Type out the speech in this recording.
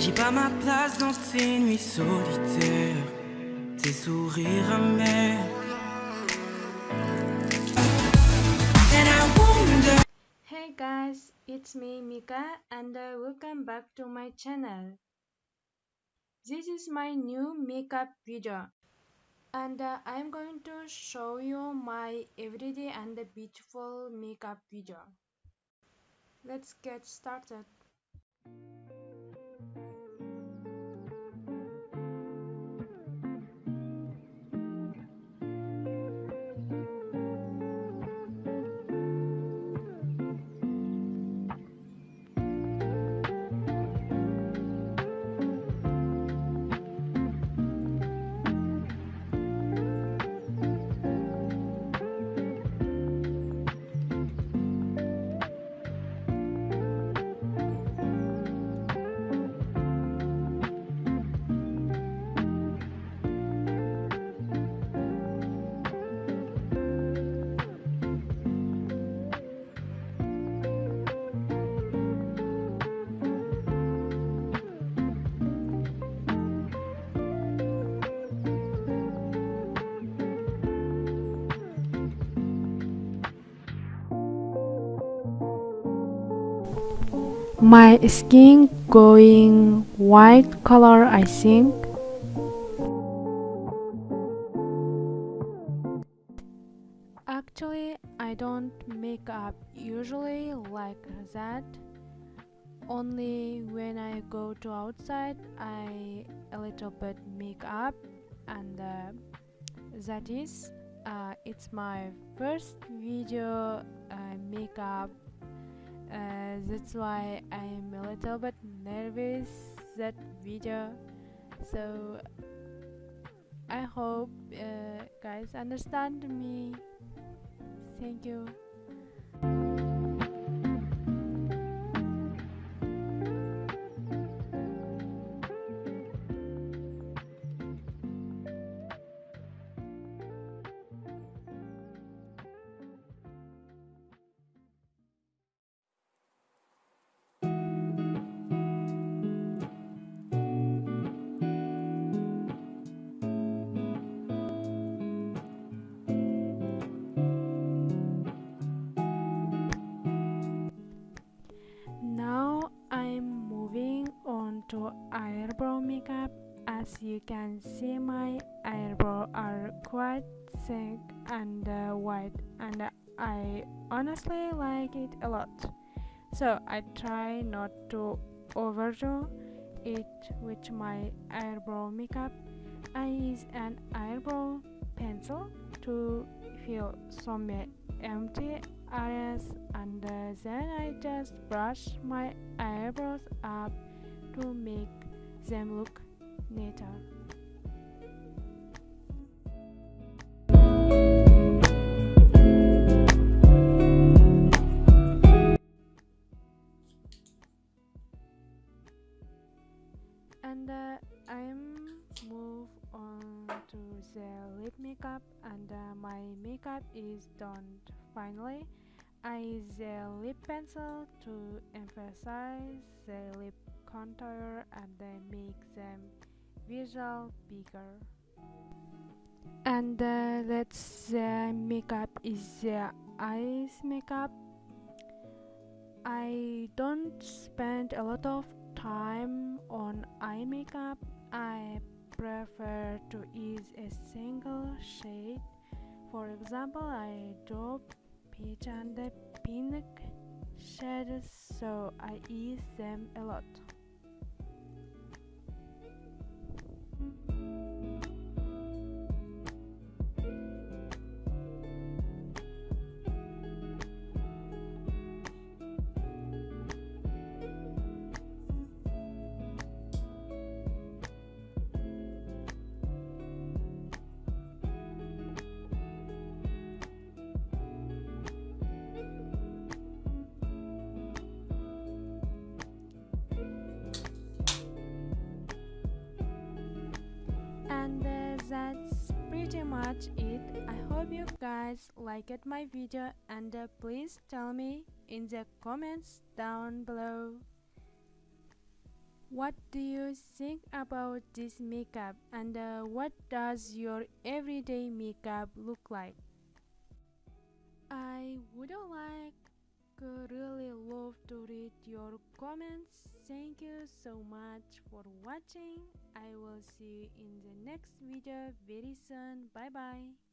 J'ai pas ma place dans tes nuits solitaires, tes sourires amers. Hey guys, it's me Mika and uh, welcome back to my channel. This is my new makeup video and uh, I'm going to show you my everyday and beautiful makeup video. Let's get started. My skin going white color I think. Actually I don't make up usually like that. Only when I go to outside I a little bit make up and uh, that is uh, it's my first video uh, makeup uh, that's why I'm a little bit nervous that video. So I hope uh, guys understand me. Thank you can see my eyebrow are quite thick and uh, white and I honestly like it a lot. So I try not to overdo it with my eyebrow makeup. I use an eyebrow pencil to fill some empty areas and uh, then I just brush my eyebrows up to make them look neater. And uh, I'm move on to the lip makeup and uh, my makeup is done finally I use the lip pencil to emphasize the lip contour and then make them visual bigger. And uh, that's the makeup is the eyes makeup. I don't spend a lot of time on eye makeup. I prefer to use a single shade. For example I do peach and pink shades so I use them a lot that's pretty much it. I hope you guys liked my video and uh, please tell me in the comments down below what do you think about this makeup? And uh, what does your everyday makeup look like? I would like really love to read your comments. Thank you so much for watching. I will see you in the next video very soon. Bye bye